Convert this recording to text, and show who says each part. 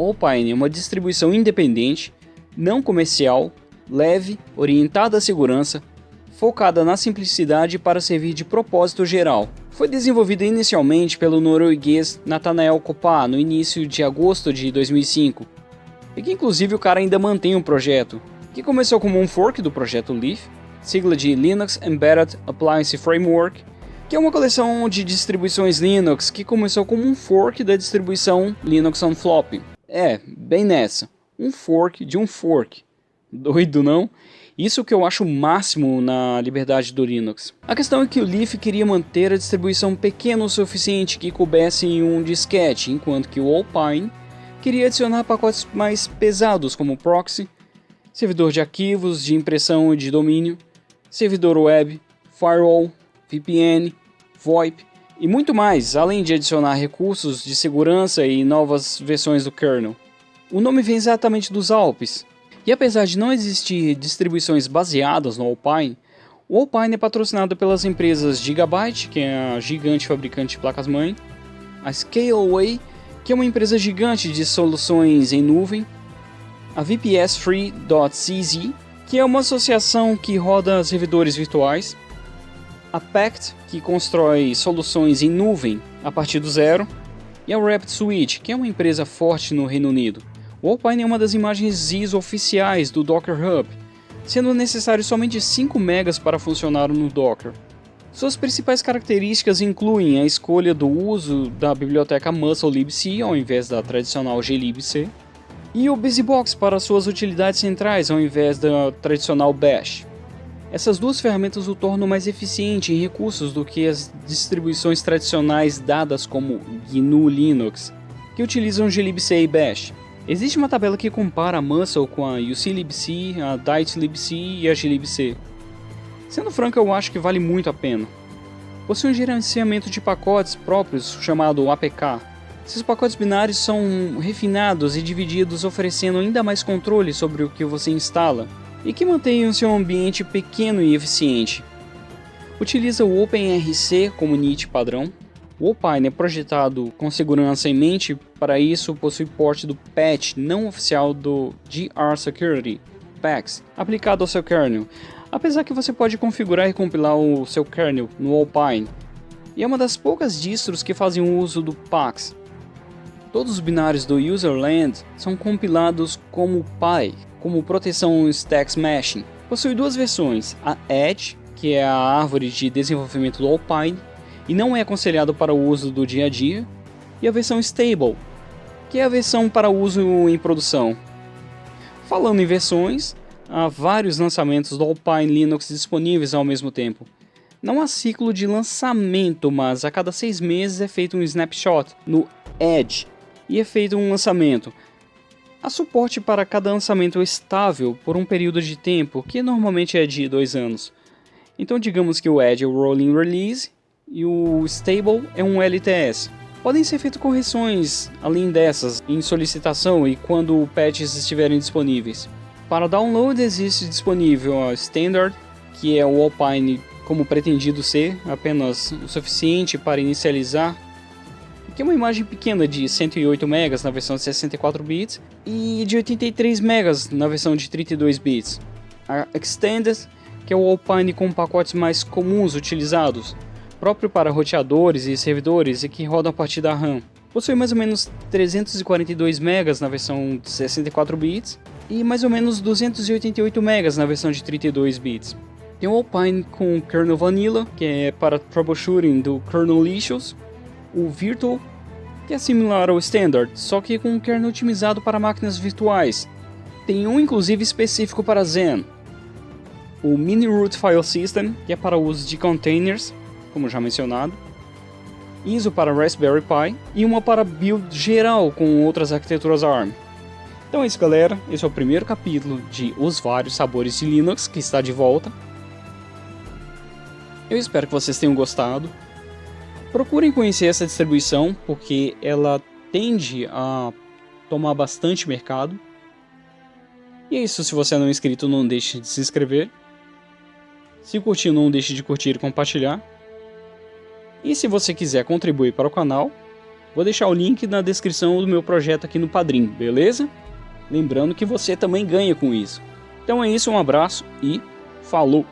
Speaker 1: Alpine é uma distribuição independente, não comercial, leve, orientada à segurança, focada na simplicidade para servir de propósito geral. Foi desenvolvida inicialmente pelo norueguês Nathanael Kopa no início de agosto de 2005, e que inclusive o cara ainda mantém o projeto, que começou como um fork do projeto Leaf, sigla de Linux Embedded Appliance Framework, que é uma coleção de distribuições Linux que começou como um fork da distribuição Linux on Floppy. É, bem nessa, um fork de um fork. Doido não? Isso que eu acho o máximo na liberdade do Linux. A questão é que o Leaf queria manter a distribuição pequena o suficiente que coubesse em um disquete, enquanto que o Alpine queria adicionar pacotes mais pesados como proxy, servidor de arquivos, de impressão e de domínio, servidor web, firewall, VPN, VoIP e muito mais, além de adicionar recursos de segurança e novas versões do kernel. O nome vem exatamente dos Alpes, e apesar de não existir distribuições baseadas no Alpine, o Alpine é patrocinado pelas empresas Gigabyte, que é a gigante fabricante de placas-mãe, a Scaleway, que é uma empresa gigante de soluções em nuvem, a VPS-Free.cz, que é uma associação que roda servidores virtuais, a Pact, que constrói soluções em nuvem a partir do zero, e a Rapid Switch, que é uma empresa forte no Reino Unido. O Alpine é uma das imagens ISO oficiais do Docker Hub, sendo necessário somente 5 MB para funcionar no Docker. Suas principais características incluem a escolha do uso da biblioteca Muscle libc ao invés da tradicional glibc, e o BusyBox para suas utilidades centrais ao invés da tradicional Bash. Essas duas ferramentas o tornam mais eficiente em recursos do que as distribuições tradicionais dadas como GNU Linux, que utilizam glibc e Bash. Existe uma tabela que compara a Muscle com a UClibc, a DiceLibc e a glibc. Sendo franco, eu acho que vale muito a pena. Possui um gerenciamento de pacotes próprios chamado APK, esses pacotes binários são refinados e divididos oferecendo ainda mais controle sobre o que você instala e que o seu ambiente pequeno e eficiente. Utiliza o OpenRC como NIT padrão. O Alpine é projetado com segurança em mente, para isso possui porte do patch não oficial do GR Security, PAX, aplicado ao seu kernel, apesar que você pode configurar e compilar o seu kernel no Alpine. E é uma das poucas distros que fazem uso do PAX, Todos os binários do userland são compilados como PI, como proteção Stack Smashing. Possui duas versões, a Edge, que é a árvore de desenvolvimento do Alpine, e não é aconselhado para o uso do dia a dia, e a versão Stable, que é a versão para uso em produção. Falando em versões, há vários lançamentos do Alpine Linux disponíveis ao mesmo tempo. Não há ciclo de lançamento, mas a cada seis meses é feito um snapshot no Edge, e é feito um lançamento. Há suporte para cada lançamento estável por um período de tempo, que normalmente é de dois anos. Então digamos que o Edge é o Rolling Release e o Stable é um LTS. Podem ser feitas correções além dessas em solicitação e quando patches estiverem disponíveis. Para download existe disponível a Standard, que é o Alpine como pretendido ser, apenas o suficiente para inicializar é uma imagem pequena de 108 MB na versão de 64 bits e de 83 MB na versão de 32 bits. A Extended, que é o Alpine com pacotes mais comuns utilizados, próprio para roteadores e servidores e que rodam a partir da RAM. Possui mais ou menos 342 MB na versão de 64 bits e mais ou menos 288 MB na versão de 32 bits. Tem o Alpine com kernel vanilla, que é para troubleshooting do kernel issues, o Virtual, que é similar ao Standard, só que com um kernel otimizado para máquinas virtuais. Tem um inclusive específico para Zen. O Mini Root File System, que é para uso de containers, como já mencionado. ISO para Raspberry Pi e uma para build geral com outras arquiteturas ARM. Então é isso galera, esse é o primeiro capítulo de Os Vários Sabores de Linux que está de volta. Eu espero que vocês tenham gostado. Procurem conhecer essa distribuição, porque ela tende a tomar bastante mercado. E é isso, se você não é inscrito, não deixe de se inscrever. Se curtiu, não deixe de curtir e compartilhar. E se você quiser contribuir para o canal, Vou deixar o link na descrição do meu projeto aqui no Padrim, beleza? Lembrando que você também ganha com isso. Então é isso, um abraço e falou!